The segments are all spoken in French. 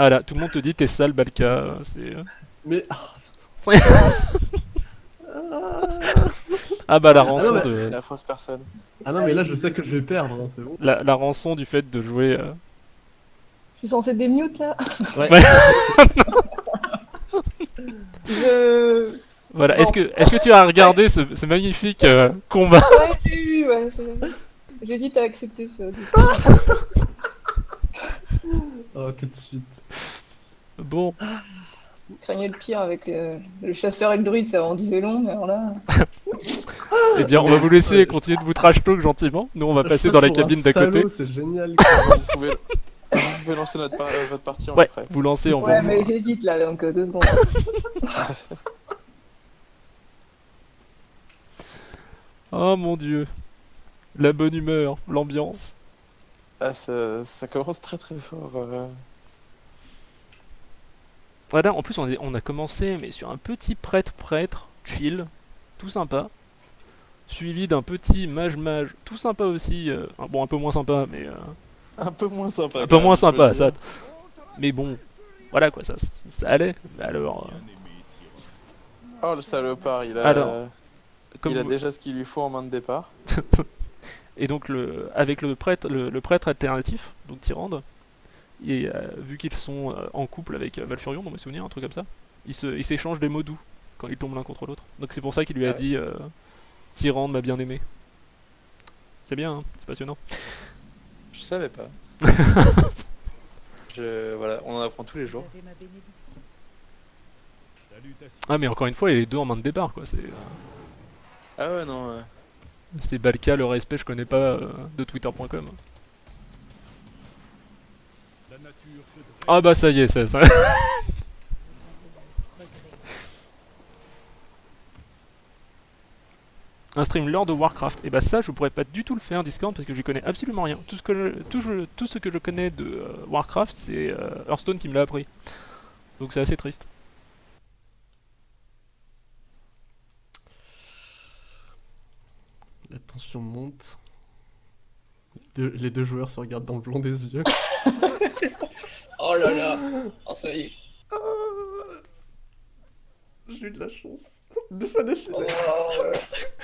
Ah là, tout le monde te dit t'es sale, Balka. C'est. Mais. ah, Ah bah la Ah rançon de. La fausse personne. Ah non, mais là, je sais que je vais perdre, hein, c'est bon. La, la rançon du fait de jouer. euh, Je suis censé démute là Ouais. Ouais. Je. Voilà. Bon. Est-ce que, est-ce que tu as regardé ce, ce magnifique euh, combat? Ouais, j'ai eu, ouais. c'est- J'hésite à accepter ça. Oh, tout de suite. Bon, Je craignais le pire avec le chasseur et le druide, ça en disait long, mais alors là. eh bien, on va vous laisser Ouais. continuer de vous trash talk gentiment. Nous, on va passer passe dans la cabine d'à côté. C'est génial. Vous pouvez, vous pouvez lancer notre par- euh, votre partie, on Ouais, vous lancez, on va Ouais, mais j'hésite là, donc euh, deux secondes. Oh mon dieu. La bonne humeur, l'ambiance. Ah, ça, ça commence très très fort. euh. Voilà, en plus, on, est- on a commencé, mais sur un petit prêtre-prêtre, chill, tout sympa. Suivi d'un petit mage-mage, tout sympa aussi. euh, bon, un peu moins sympa, mais. euh, Un peu moins sympa. un peu moins sympa, ça. Mais bon, voilà quoi, ça, ça allait. Mais alors. euh, Oh le salopard, il a, Alors, comme il a vous- déjà ce qu'il lui faut en main de départ. Et donc le, avec le prêtre, le, le prêtre alternatif, donc Tyrande, et euh, vu qu'ils sont euh, en couple avec euh, Valfurion, dans mes souvenirs, un truc comme ça, ils s'échangent des mots doux quand ils tombent l'un contre l'autre. Donc c'est pour ça qu'il lui a Ah ouais. dit Tyrande m'a bien aimé. C'est bien, hein, c'est passionnant. Je savais pas. je, voilà, on en apprend tous les jours. Ah mais encore une fois, il est les deux en main de départ quoi. C'est Ah ouais, non. C'est Balka, le respect, je connais pas euh, de Twitter.com. Ah bah ça y est, ça. ça... Un stream lore de Warcraft. Et bah ça, je pourrais pas du tout le faire Discord parce que j'y connais absolument rien. Tout ce que je- tout ce que je connais de euh, Warcraft, c'est euh, Hearthstone qui me l'a appris. Donc c'est assez triste. La tension monte. Deux- les deux joueurs se regardent dans le blanc des yeux. C'est ça. Oh là là. Oh, ça y est. Ah, J'ai eu de la chance. Deux fois d'affilée. Oh.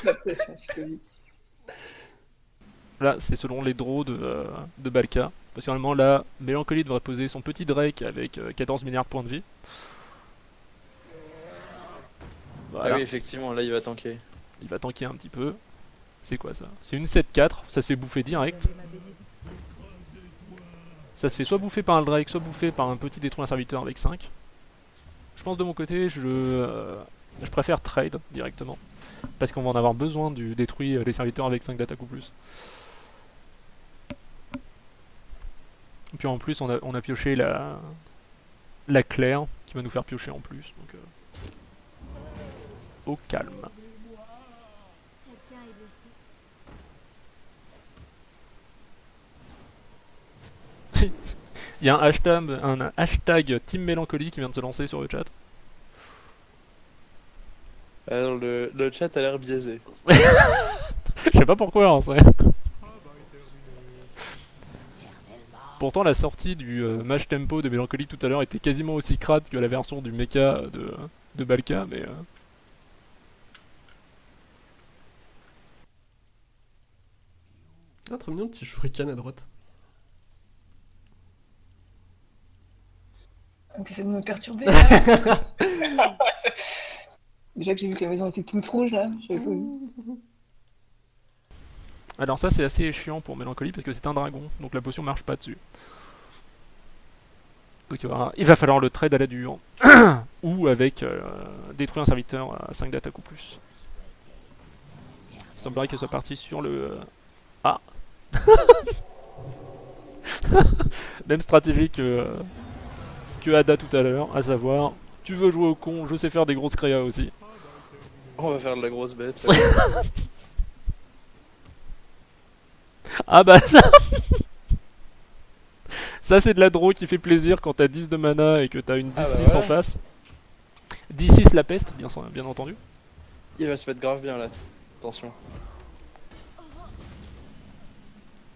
La pression psychologique. Là, c'est selon les draws de, euh, de Balka. Parce que normalement, là, Mélancolie devrait poser son petit Drake avec euh, 14 milliards de points de vie. Voilà, Ah oui, effectivement, là il va tanker. il va tanker un petit peu. C'est quoi ça C'est une 7-4, ça se fait bouffer direct. Ça se fait soit bouffer par un Drake, soit bouffer par un petit détruit un serviteur avec 5. Je pense de mon côté, je, euh, je préfère trade directement. Parce qu'on va en avoir besoin du détruit euh, les serviteurs avec 5 d'attaque ou plus. Et puis en plus, on a, on a pioché la, la claire qui va nous faire piocher en plus. Donc, euh, au calme. Il y a un hashtag, un hashtag Team Mélancolie qui vient de se lancer sur le chat. Alors le, le chat a l'air biaisé. Je sais pas pourquoi en vrai. Pourtant la sortie du euh, match tempo de Mélancolie tout à l'heure était quasiment aussi crade que la version du mecha de, de Balka, mais... euh, Ah, trop mignon, petit shuriken à droite. T'essaies de me perturber. Déjà que j'ai vu que la maison était toute rouge là. Alors ça c'est assez chiant pour Mélancolie parce que c'est un dragon, donc la potion marche pas dessus. Donc il va, il va falloir le trade à la dure. ou avec euh, détruire un serviteur à 5 d'attaque ou plus. Il semblerait que ce soit parti sur le... Ah Même stratégie que, euh, que Ada tout à l'heure, à savoir, tu veux jouer au con, je sais faire des grosses créas aussi. On va faire de la grosse bête. Ah bah ça Ça c'est de la draw qui fait plaisir quand t'as 10 de mana et que t'as une 10-6 Ah bah en face. 10-6 la peste, bien, bien entendu. Il va se mettre grave bien là. Attention.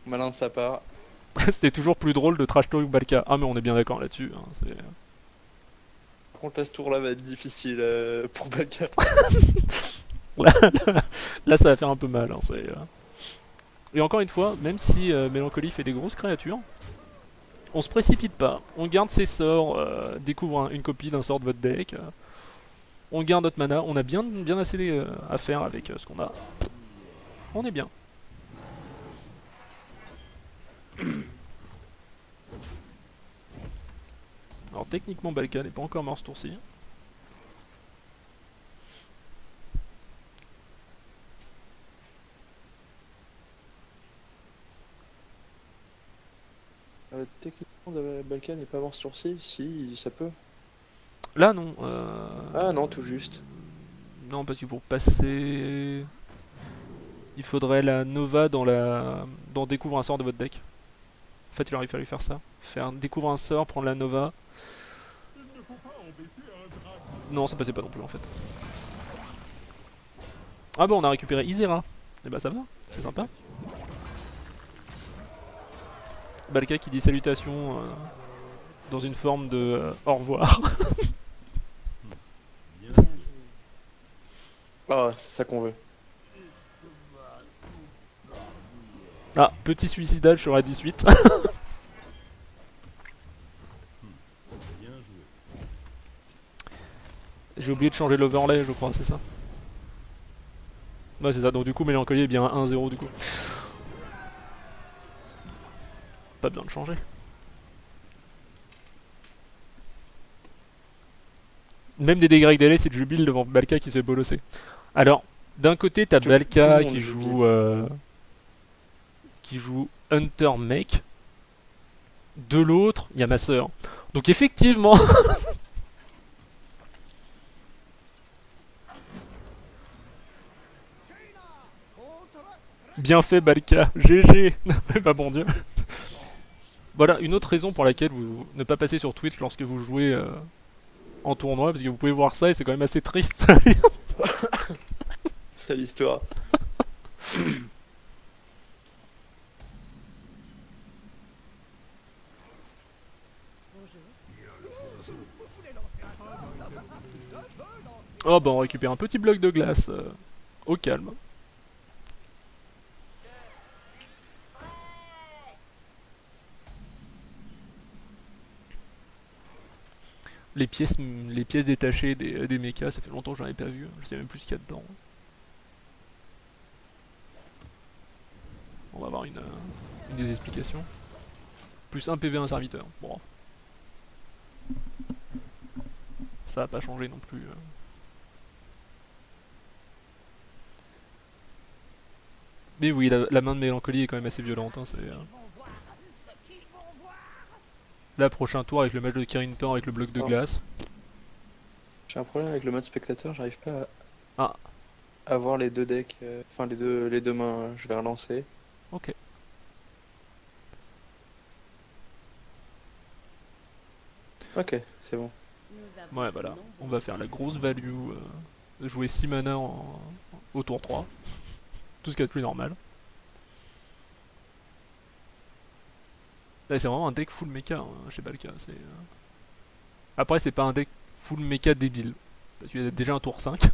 Malin de sa part. C'était toujours plus drôle de trash talk Balka. Ah mais on est bien d'accord là-dessus. hein, c'est- Par contre, là, ce tour-là va être difficile euh, pour Balka. Là, ça va faire un peu mal. hein, c'est, euh. Et encore une fois, même si euh, Mélancolie fait des grosses créatures, on se précipite pas. On garde ses sorts, euh, découvre un- une copie d'un sort de votre deck. euh, on garde notre mana. On a bien, bien assez à faire avec ce qu'on a. On est bien. Alors techniquement Balkan n'est pas encore mort ce tour-ci. Euh, techniquement, de- Balka n'est pas mort ce tour-ci? Si, ça peut. Là non. euh, Ah non, tout juste. Non, parce que pour passer, il faudrait la Nova dans la dans découvre un sort de votre deck. En fait, il aurait fallu faire ça. Faire découvre un sort, prendre la Nova. Non, ça passait pas non plus en fait. Ah bon, on a récupéré Isera. Et bah ça va, c'est sympa. Balka qui dit salutations euh, dans une forme de euh, au revoir. Ah, c'est ça qu'on veut. Ah, petit suicidage sur A18. J'ai oublié de changer l'overlay, je crois, c'est ça Ouais, c'est ça, donc du coup, Mélancolie est bien à 1-0 du coup. Pas besoin de changer. Même des dégâts délai, c'est de jubile devant Balka qui se fait bolosser. Alors, d'un côté, t'as Balka qui joue. euh, qui joue Hunter Mech. De l'autre, il y a ma sœur. Donc, effectivement. Bien fait, Balka. GG. bah, bon Dieu. Voilà, une autre raison pour laquelle vous ne pas passer sur Twitch lorsque vous jouez euh, en tournoi, parce que vous pouvez voir ça et c'est quand même assez triste. C'est l'histoire. oh bah on récupère un petit bloc de glace euh, au calme. Les pièces, les pièces détachées des, des mechas, ça fait longtemps que j'en ai pas vu, je sais même plus ce qu'il y a dedans. On va avoir une, euh, des explications. Plus un PV, un serviteur. Bon. Ça va pas changer non plus. euh. Mais oui, la, main de mélancolie est quand même assez violente. Hein, euh. Là, prochain tour avec le match de Kirin Tor avec le bloc de glace. J'ai un problème avec le mode spectateur, j'arrive pas à... Ah. à voir les deux decks, euh, enfin les deux, les deux mains, euh, je vais relancer. Ok. Ok, c'est bon. Ouais, voilà. On va faire la grosse value euh, jouer 6 mana en, au tour 3. Tout ce qu'il y a de plus normal. Là, c'est vraiment un deck full mecha hein, chez Balka. euh. Après, c'est pas un deck full mecha débile. Parce qu'il y a déjà un tour 5.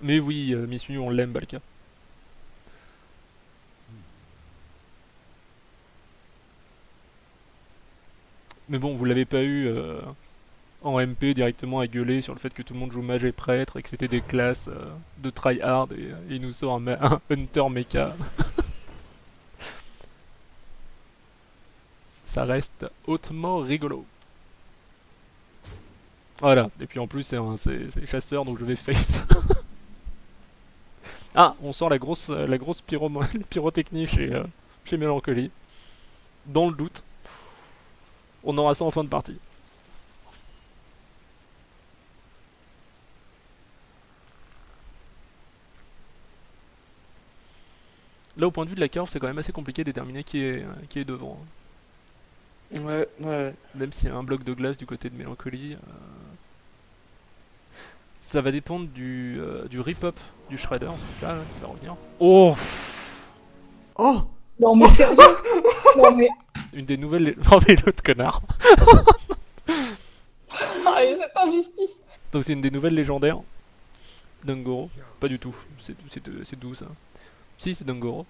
Mais oui, euh, Miss Mew, on l'aime, Balka. Mais bon, vous l'avez pas eu euh, en MP directement à gueuler sur le fait que tout le monde joue mage et prêtre et que c'était des classes euh, de tryhard et, et il nous sort un, hunter mecha. Ça reste hautement rigolo. Voilà, et puis en plus c'est chasseur donc je vais face. ah, on sort la grosse la grosse pyro pyrotechnie chez, euh, chez Mélancolie. Dans le doute. On aura ça en fin de partie. Là, au point de vue de la curve, c'est quand même assez compliqué de déterminer qui est, euh, qui est devant. hein. Ouais, ouais. Même s'il y a un bloc de glace du côté de Mélancolie. euh, Ça va dépendre du, euh, du rip-up du Shredder, donc là, là, qui va revenir. Oh Oh Non mais sérieux Non mais... Une des nouvelles... Oh mais l'autre connard Ah, et cette injustice Donc c'est une des nouvelles légendaires. Dungoro. Pas du tout. C'est c'est c'est d'où ça Si, c'est Dungoro.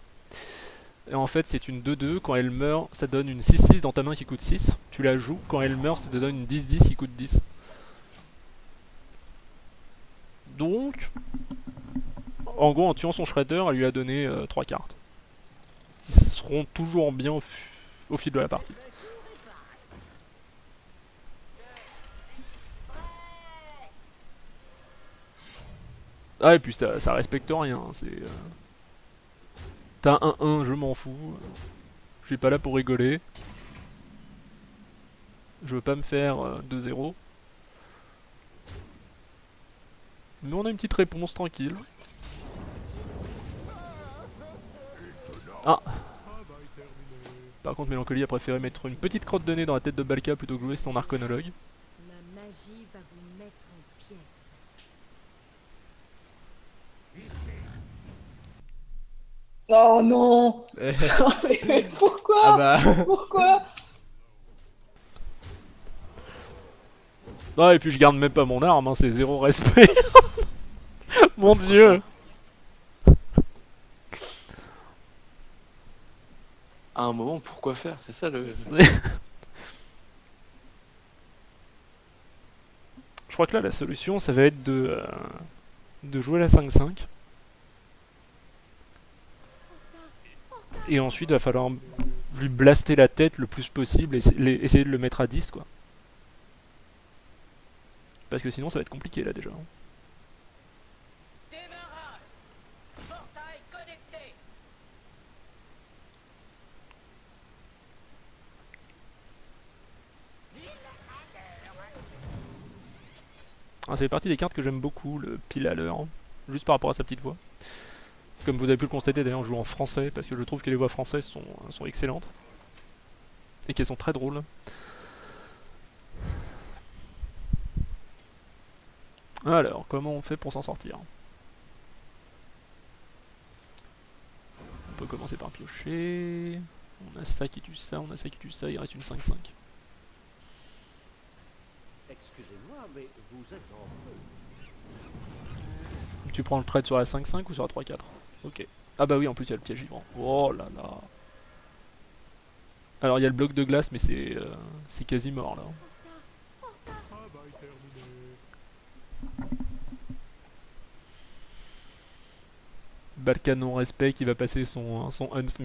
Et en fait, c'est une 2-2. Quand elle meurt, ça donne une 6-6 dans ta main qui coûte 6. Tu la joues. Quand elle meurt, ça te donne une 10-10 qui coûte 10. Donc, en gros, en tuant son Shredder, elle lui a donné 3 cartes. Qui seront toujours bien au, fil de la partie. Ah et puis ça, ça respecte rien, c'est... euh, T'as un 1, je m'en fous. Je suis pas là pour rigoler. Je veux pas me faire euh, 2-0. Mais on a une petite réponse tranquille. Ah Par contre Mélancolie a préféré mettre une petite crotte de nez dans la tête de Balka plutôt que jouer son arconologue. Ma magie va vous mettre en pièces. Oh non Eh, mais, mais pourquoi Ah bah... Pourquoi Ah et puis je garde même pas mon arme, hein, c'est zéro respect. mon dieu À un moment, pourquoi faire? C'est ça le. Je crois que là la solution ça va être de, euh, de jouer la 5-5. Et ensuite il va falloir lui blaster la tête le plus possible et essayer de le mettre à 10 quoi. Parce que sinon ça va être compliqué là déjà. Ah, ça fait partie des cartes que j'aime beaucoup, le pile à l'heure, hein, juste par rapport à sa petite voix. Comme vous avez pu le constater d'ailleurs, je joue en français parce que je trouve que les voix françaises sont, sont excellentes et qu'elles sont très drôles. Alors, comment on fait pour s'en sortir? On peut commencer par piocher. On a ça qui tue ça, on a ça qui tue ça, il reste une 5-5. Excusez-moi, mais vous êtes en feu. Tu prends le trade sur la 5-5 ou sur la 3-4 Ok. Ah bah oui, en plus il y a le piège vivant. Oh là là. Alors il y a le bloc de glace, mais c'est euh, quasi mort là. Balka non-respect qui va passer son, son Unf.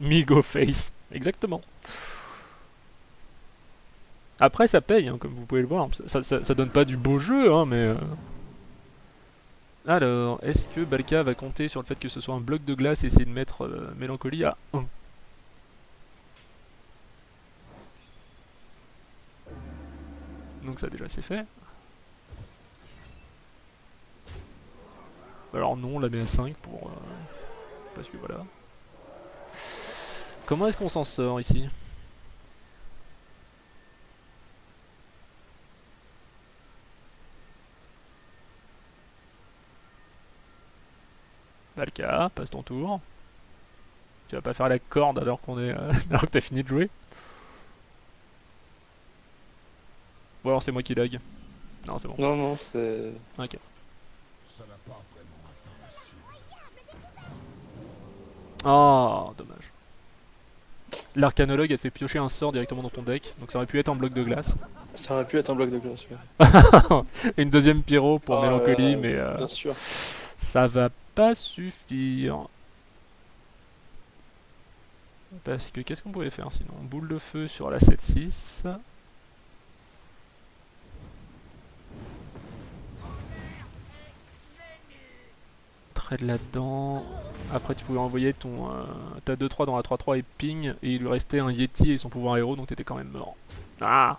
Migo Face, exactement. Après, ça paye, hein, comme vous pouvez le voir. Ça, donne pas du beau jeu, hein, mais. euh. Alors, est-ce que Balka va compter sur le fait que ce soit un bloc de glace et essayer de mettre euh, Mélancolie à 1 Donc, ça, déjà, c'est fait. Alors, non, on la met à 5 pour. euh, parce que voilà. Comment est-ce qu'on s'en sort ici? Valka, passe ton tour. Tu vas pas faire la corde alors qu'on est euh, alors que t'as fini de jouer. Ou alors c'est moi qui lag. Non c'est bon. Non, non, c'est. Ok. Oh dommage. L'arcanologue a fait piocher un sort directement dans ton deck, donc ça aurait pu être un bloc de glace. Ça aurait pu être un bloc de glace, ouais. Une deuxième pyro pour Oh, Mélancolie, euh, mais euh, Bien sûr. Ça va pas suffire. Parce que qu'est-ce qu'on pouvait faire sinon? Boule de feu sur la 7-6. Trade là-dedans. Après tu pouvais envoyer ton euh, ta 2-3 dans la 3-3 et ping et il lui restait un Yeti et son pouvoir héros donc t'étais quand même mort. Ah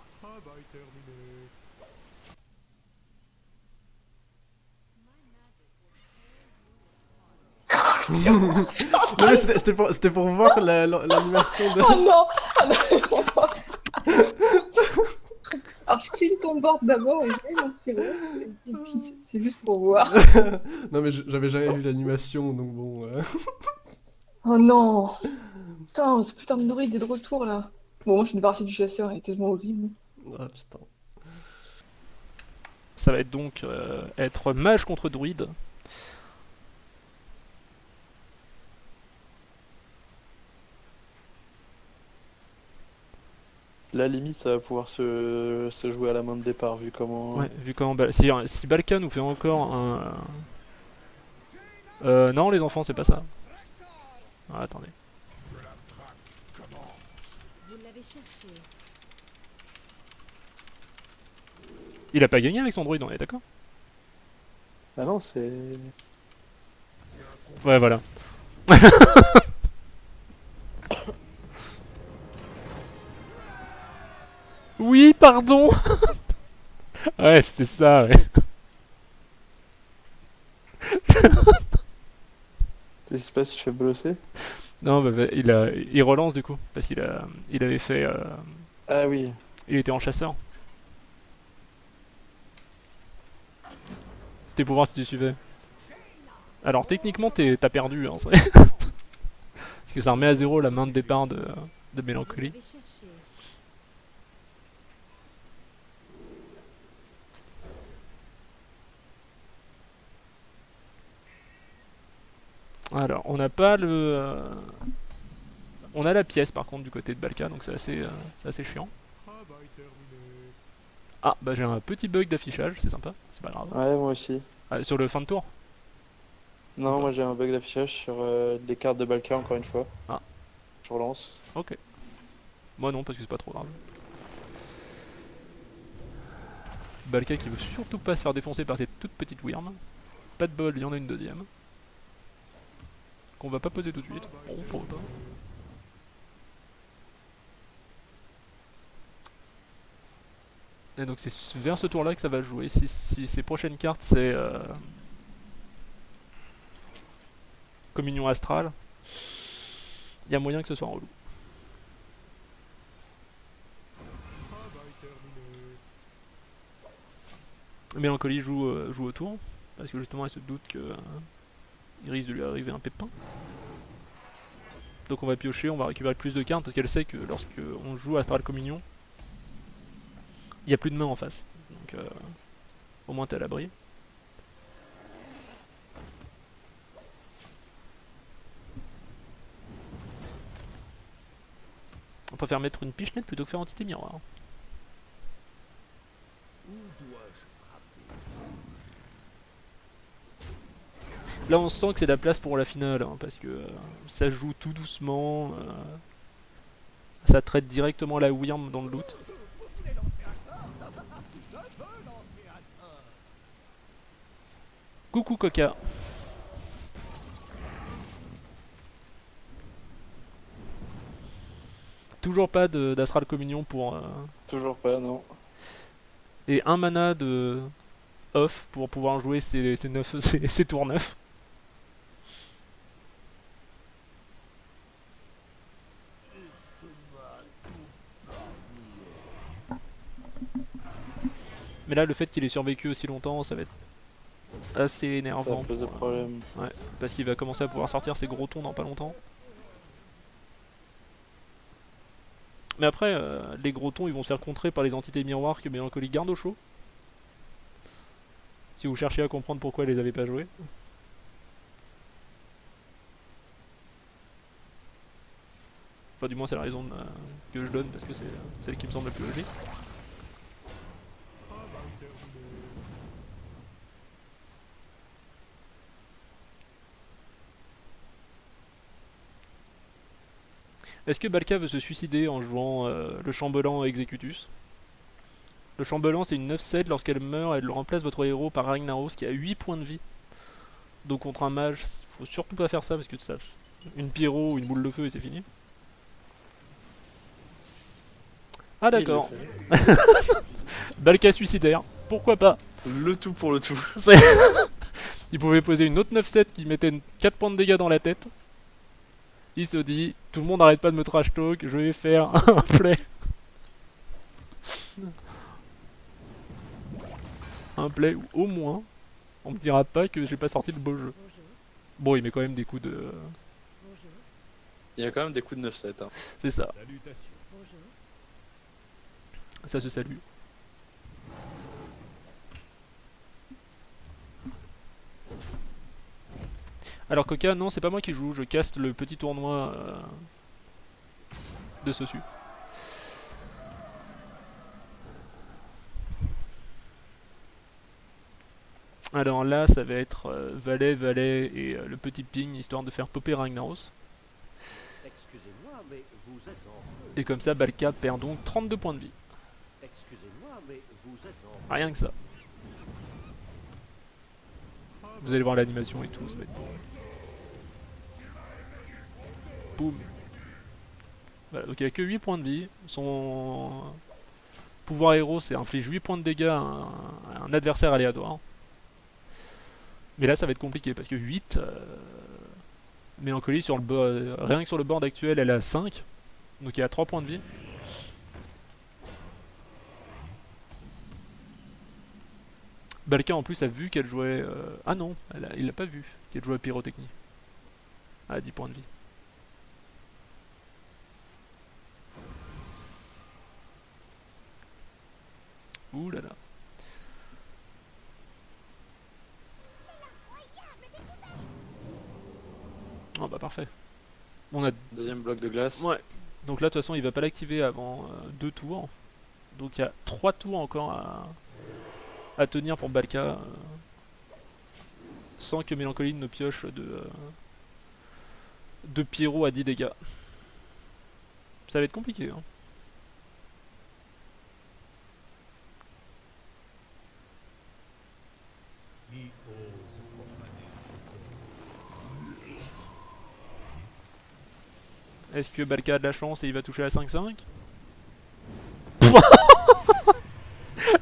Non mais c'était c'était pour, c'était pour voir la- la- l'animation de... Oh non Ah non Alors je clean ton board d'abord et je. Et puis c'est- c'est juste pour voir. non mais j'avais jamais vu l'animation, donc bon... euh. Oh non Putain, ce putain de druide est de retour là. Bon, moi je suis débarrassée du chasseur, il est tellement horrible. Ah putain. Ça va être donc euh, être mage contre druide. La limite, ça va pouvoir se, se jouer à la main de départ, vu comment. Ouais, vu comment. Si, si Balka nous fait encore un. Euh, non, les enfants, c'est pas ça. Ah, attendez. Il a pas gagné avec son druide, on est d'accord? Ah non, c'est. Ouais, voilà. oui, pardon Ouais, c'est ça, ouais. Qu'est-ce qui se passe? Tu fais blosser Non, bah, bah, il, a, il relance du coup, parce qu'il a, il avait fait. euh, Ah oui. il était en chasseur. C'était pour voir si tu suivais. Alors techniquement, t'as perdu, hein, c'est vrai. parce que ça remet à zéro la main de départ de, de Mélancolie. l'avez cherché. Alors, on n'a pas le. euh, On a la pièce par contre du côté de Balka, donc c'est assez, euh, assez chiant. Ah, bah j'ai un petit bug d'affichage, c'est sympa, c'est pas grave. Ouais, moi aussi. Ah, sur le fin de tour Non, moi j'ai un bug d'affichage sur euh, des cartes de Balka, encore une fois. Ah. Je relance. Ok. Moi non, parce que c'est pas trop grave. Balka qui veut surtout pas se faire défoncer par cette toute petite worm. Pas de bol, il y en a une deuxième. Qu'on va pas poser tout de suite. Bon, pas. Et donc c'est vers ce tour là que ça va jouer. Si, si ces prochaines cartes c'est euh, Communion astrale, il y a moyen que ce soit relou. Mélancolie joue, euh, joue au tour, parce que justement elle se doute que euh, il risque de lui arriver un pépin. Donc on va piocher, on va récupérer plus de cartes, parce qu'elle sait que lorsque on joue Astral Communion, il n'y a plus de main en face. Donc euh, au moins t'es à l'abri. On préfère mettre une pichenette plutôt que faire entité miroir. Là on sent que c'est la place pour la finale, hein, parce que euh, ça joue tout doucement, euh, ça traite directement la Wyrm dans le loot. Coucou Coca. Toujours pas de- d'Astral Communion pour... euh, Toujours pas, non. et un mana de off pour pouvoir jouer neuf, ces, ces tours 9. Mais là, le fait qu'il ait survécu aussi longtemps, ça va être assez Ça énervant. pose des pour, euh, problèmes. parce qu'il va commencer à pouvoir sortir ses gros tons dans pas longtemps. Mais après, euh, les gros tons, ils vont se faire contrer par les entités miroirs que Mélancolie garde au chaud. Si vous cherchez à comprendre pourquoi elle les avait pas joués. Enfin, du moins, c'est la raison euh, que je donne parce que c'est celle qui me semble la plus logique. Est-ce que Balka veut se suicider en jouant euh, le chambellan Executus? Le chambellan c'est une 9-7, lorsqu'elle meurt, elle remplace votre héros par Ragnaros qui a 8 points de vie. Donc contre un mage, faut surtout pas faire ça parce que ça, une pyro ou une boule de feu et c'est fini. Ah d'accord. Balka suicidaire, pourquoi pas? Le tout pour le tout. Il pouvait poser une autre 9-7 qui mettait 4 points de dégâts dans la tête. Il se dit, tout le monde arrête pas de me trash talk, je vais faire un play. Un play où au moins, on me dira pas que j'ai pas sorti le beau jeu. Bon, il met quand même des coups de... Il y a quand même des coups de 9-7. Hein. C'est ça, ça se salue. Alors Coca, non, c'est pas moi qui joue, je caste le petit tournoi euh, de Sosu. Alors là, ça va être euh, valet, valet et euh, le petit ping, histoire de faire popper Ragnaros. Excusez-moi, mais vous êtes en. Et comme ça, Balka perd donc 32 points de vie. Excusez-moi, mais vous êtes en feu. Rien que ça. Vous allez voir l'animation et tout, ça va être beau. Boum. Voilà, donc il a que 8 points de vie. Son pouvoir héros, c'est inflige 8 points de dégâts à un, adversaire aléatoire. Mais là, ça va être compliqué parce que 8. euh, sur le euh, rien que sur le board actuel, elle a 5. Donc il a 3 points de vie. Balka en plus a vu qu'elle jouait. euh, Ah non, elle a- il l'a pas vu qu'elle jouait pyrotechnie. À 10 points de vie. Ouh là là. Oh bah parfait. On a Deuxième bloc de glace. Ouais. Donc là, de toute façon, il va pas l'activer avant euh, deux tours. Donc il y a trois tours encore à, à tenir pour Balka. euh, sans que Mélancolie ne pioche de, euh, de Pyro à 10 dégâts. Ça va être compliqué. Hein. Est-ce que Balka a de la chance et il va toucher à 5-5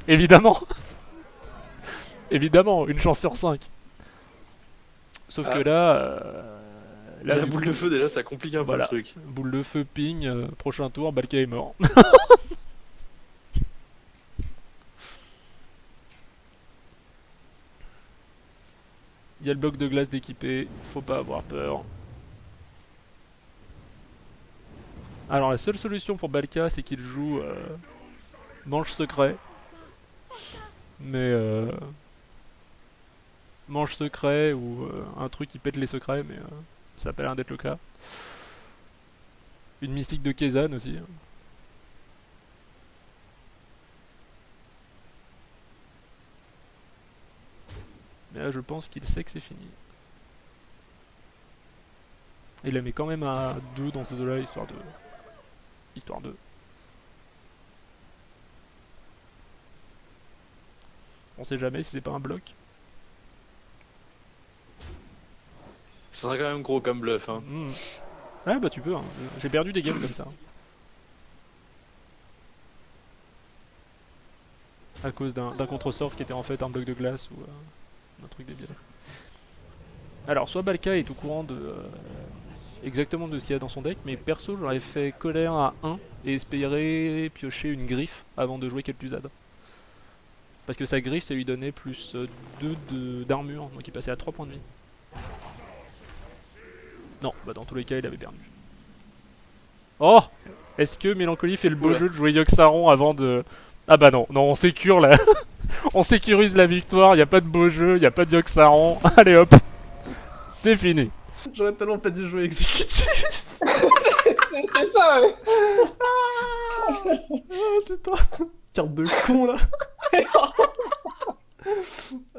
Évidemment Évidemment, une chance sur 5. Sauf que Ah. là... euh, là, la boule coup, de feu, déjà, ça complique un peu Voilà. le truc. Boule de feu, ping, euh, prochain tour, Balka est mort. Il y a le bloc de glace d'équipé, faut pas avoir peur. Alors la seule solution pour Balka c'est qu'il joue euh, manche secret. Mais euh, manche secret ou euh, un truc qui pète les secrets mais euh, ça a pas l'air d'être le cas. Une mystique de Kezan aussi. Mais là, je pense qu'il sait que c'est fini. Il la met quand même à 2 dans ces eaux-là, histoire de... Histoire de... On sait jamais si c'est pas un bloc. Ça serait quand même gros comme bluff. Hein. Hmm. Ouais, bah tu peux. hein. J'ai perdu des games comme ça. À cause d'un d'un contresort qui était en fait un bloc de glace ou euh, un truc débile. Alors, soit Balka est au courant de euh, exactement de ce qu'il y a dans son deck, mais perso j'aurais fait colère à 1 et espérer piocher une griffe avant de jouer Kel'Thuzad. Parce que sa griffe ça lui donnait plus 2 d'armure, donc il passait à 3 points de vie. Non, bah dans tous les cas, il avait perdu. Oh Est-ce que Mélancolie fait le beau Oula. jeu de jouer Yoxaron avant de... Ah bah non, non, on sécure là. on sécurise la victoire, y a pas de beau jeu, y a pas de Yoxaron. Allez hop C'est fini. J'aurais tellement pas dû jouer exécutif. C'est ça, ouais. Ah putain. Carte de con là.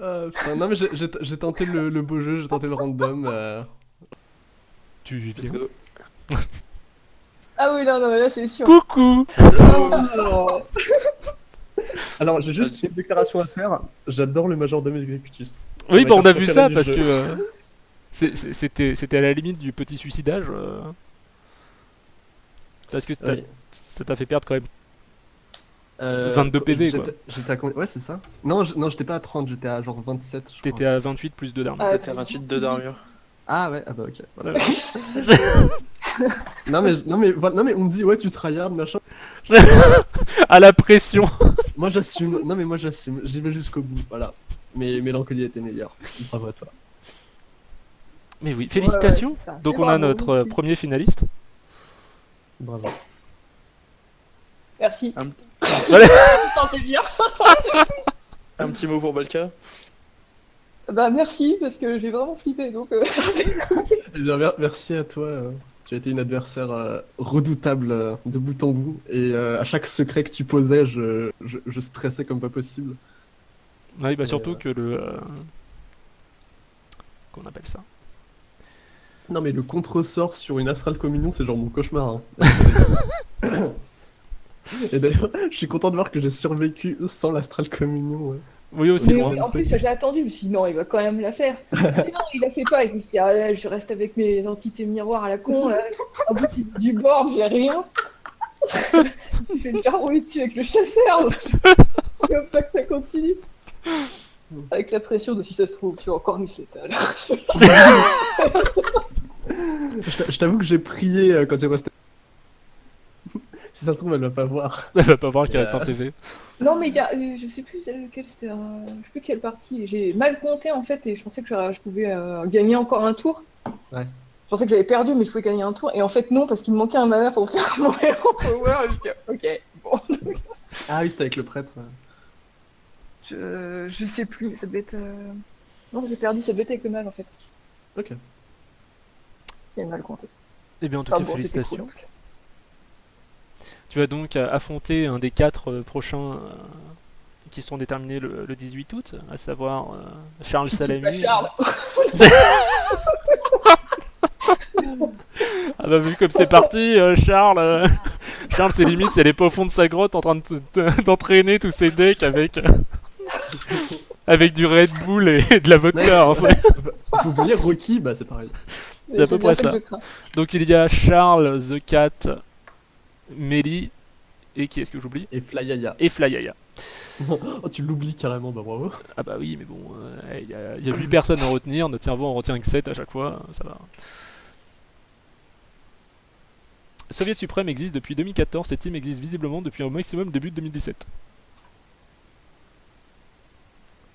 Ah, putain, non mais j'ai- tenté le, le beau jeu, j'ai tenté le random. euh. Tu vis Let's bien. go. Ah oui, non, non, mais là, c'est sûr. Coucou Alors, Alors, j'ai juste une déclaration à faire. J'adore le majordome executus. Oui, bah on a vu ça parce jeu. que... euh, C'était c'était à la limite du petit suicidage. euh, Parce que ça t'a fait perdre quand même Euh, 22 PV, j'étais- quoi. J'étais à combien Ouais, c'est ça. Non, je- non, j'étais pas à 30, j'étais à genre 27. je T'étais à 28 plus 2 d'armes. Ah, T'étais à 28 de d'armure. Ah ouais, ah bah ok. Voilà. Non, mais, non, mais, voilà, non, mais on me dit, ouais, tu tryhard, machin. à la pression. Moi j'assume, non, mais moi j'assume, j'y vais jusqu'au bout, voilà. Mais Mélancolie était meilleur. Bravo à toi. Mais oui, félicitations. Ouais, ouais. Donc on a notre euh, premier finaliste. Bravo. Merci. Un- Putain, c'est bien. Un petit mot pour Balka Bah merci parce que j'ai vraiment flippé donc. euh, Eh merci à toi. euh, Tu as été une adversaire euh, redoutable euh, de bout en bout. Et à chaque secret que tu posais, je, je, je stressais comme pas possible. Oui, bah surtout euh, que le. Qu'on appelle ça? Non, mais le contresort sur une Astral Communion, c'est genre mon cauchemar. hein. Et d'ailleurs, je suis content de voir que j'ai survécu sans l'Astral Communion. ouais. Oui, aussi oui, en plus, j'ai attendu, je me suis dit non, il va quand même la faire. Mais non, il la fait pas. Et je me suis dit, ah là, je reste avec mes entités miroirs à la con. Là. En plus, il- du bord, j'ai rien. il fait déjà rouler dessus avec le chasseur. Je veux pas que ça continue. Avec la pression de si ça se trouve, tu vas encore miss l'étal. Je t'a- je t'avoue que j'ai prié euh, quand il restait. si ça se trouve, elle va pas voir. Elle va pas voir qu'il reste un euh, PV. non, mais il y a, euh, je sais plus lequel c'était. euh, je sais plus quelle partie. J'ai mal compté en fait et je pensais que je pouvais euh, gagner encore un tour. Ouais. Je pensais que j'avais perdu, mais je pouvais gagner un tour. Et en fait, non, parce qu'il me manquait un mana pour faire mon héros power. Ok, bon. Ah oui, c'était avec le prêtre. Je, je sais plus, ça devait être. euh, Non, j'ai perdu, ça devait être avec le mal en fait. Ok. Mal compté. Eh bien, en tout Enfin, cas, bon, félicitations. cool. Tu vas donc euh, affronter un des quatre euh, prochains euh, qui sont déterminés le, le 18 août, à savoir euh, Charles Salami. Charles. Ah bah vu comme c'est parti, euh, Charles, Charles c'est limite, c'est les pas au fond de sa grotte en train de d'entraîner tous ses decks avec avec du Red Bull et de la vodka. hein, Vous voyez Rocky Bah c'est pareil. C'est à peu près ça. Donc il y a Charles, The Cat, Melly et qui est-ce que j'oublie? Et Flyaya. Et Flyaya. Oh, tu l'oublies carrément, bah bravo. Ah bah oui, mais bon, euh, il y, a- il y a 8 personnes à retenir, notre cerveau en retient que 7 à chaque fois, ça va. Soviet Suprême existe depuis 2014, cette team existe visiblement depuis au maximum début de 2017.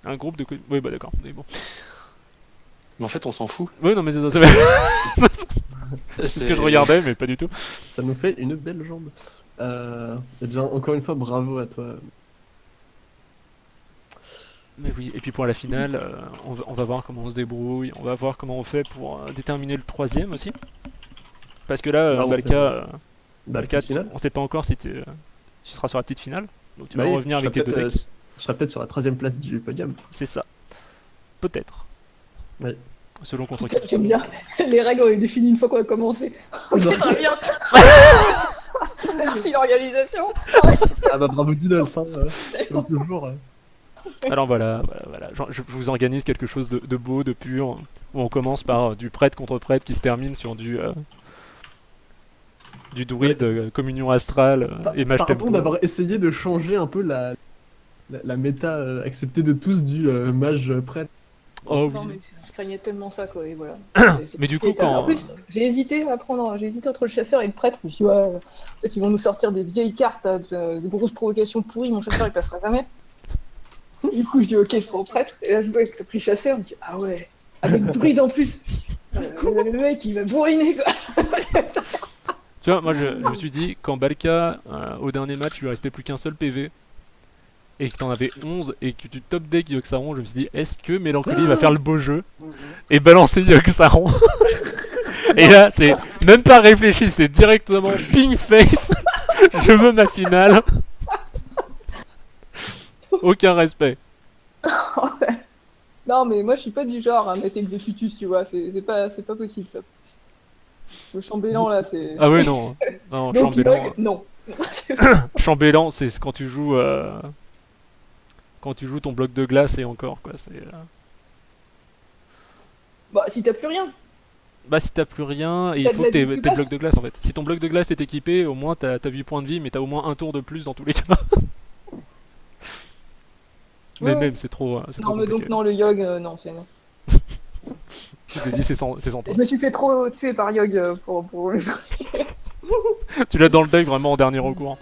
Un groupe de... co- Oui bah d'accord, mais bon. Mais en fait, on s'en fout. Oui non mais c'est c'est ce que je regardais, mais pas du tout. Ça nous fait une belle jambe. Euh, et bien, encore une fois, bravo à toi. Mais oui, et puis pour la finale, euh, on, va, on va voir comment on se débrouille, on va voir comment on fait pour euh, déterminer le troisième aussi. Parce que là, euh, Bah, on Balka, fait- euh, Bah, Balka, on sait pas encore si tu, euh, seras sur la petite finale. Donc tu Bah vas oui, revenir avec tes deux decks. euh, Je serai peut-être sur la troisième place du podium. C'est ça. Peut-être. Oui. Selon contre qui. J'aime bien. Les règles ont été définies une fois qu'on a commencé. Non. Très bien. Merci l'organisation. ah bah bravo Diddles, hein. euh, comme toujours. euh. Alors voilà, voilà, voilà. Je, je vous organise quelque chose de, de beau, de pur, où on commence par euh, du prêtre contre prêtre qui se termine sur du euh, du druide, euh, communion astrale Pa- et mage Pardon tempo. d'avoir essayé de changer un peu la, la, la méta acceptée de tous du euh, mage prêtre. Oh Non, oui. mais je craignais tellement ça, quoi, et voilà. Mais du coup, euh, quand- En plus, j'ai hésité à prendre, j'ai hésité entre le chasseur et le prêtre. Je me suis dit, ouais, en fait, ils vont nous sortir des vieilles cartes, là, de- des grosses provocations pourries, mon chasseur, il passera jamais. Du coup, je dis, ok, je prends le prêtre. Et là, je vois que t'as pris chasseur, je me dis, ah ouais, avec druide en plus. Euh, le mec, il va bourriner, quoi. Tu vois, moi je, je me suis dit, quand Balka, euh, au dernier match, il lui restait plus qu'un seul PV, et que t'en avais 11, et que tu top deck Yoxaron, je me suis dit, est-ce que Mélancolie va faire le beau jeu et balancer Yoxaron Et là, c'est même pas réfléchi, c'est directement ping face, je veux ma finale. Aucun respect. Non, mais moi, je suis pas du genre à mettre Executus, tu vois. C'est c'est pas, c'est pas possible, ça. Le chambellan, là, c'est. Ah oui, non. Non, Donc, chambellan. Non. Chambellan, c'est quand tu joues. euh, Quand tu joues ton bloc de glace et encore, quoi. C'est. euh, bah, si t'as plus rien. Bah si t'as plus rien, et il faut que t'aies vie plus t'aies le basse. bloc de glace en fait. Si ton bloc de glace est équipé, au moins t'as t'as 8 points de vie, mais t'as au moins un tour de plus dans tous les cas. Mais Ouais. même, c'est trop. euh, c'est Non, trop mais donc non, le Yogg, euh, non, c'est non. Je t'ai dit, c'est sans, c'est sans toi. Je me suis fait trop tuer par Yogg euh, pour, pour le tu l'as dans le deck vraiment en dernier recours.